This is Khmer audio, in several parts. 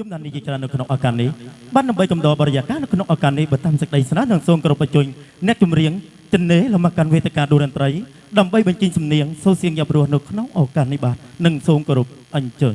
យំដាននេះជាច្រើននៅក្នុងឱកាសនេះបានដើម្បីកំដរបរិយាកាសនៅក្នុងឱកាសនេះបើតាមសេចក្តីស្នើនឹងសូមគោរពបញ្ជូនអ្នកចម្រៀងចិននេលមកកាន់វេទិកាដួរតន្ត្រី ដើម្បីបញ្ចេញសំនៀងសូរសៀងយ៉ាប់រស់នៅក្នុងឱកាសនេះបាទនិងសូមគោរពអញ្ជើញ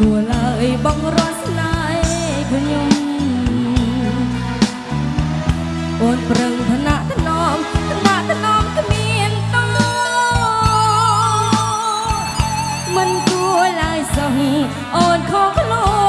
គួរឡើយបងរស់ស្នេហ៍ខ្ញុំអូនប្រឹងឋានៈថ្នមឋានៈថ្នមគ្មានតមិនគួរឡើយសោះអូនខកខ្លួន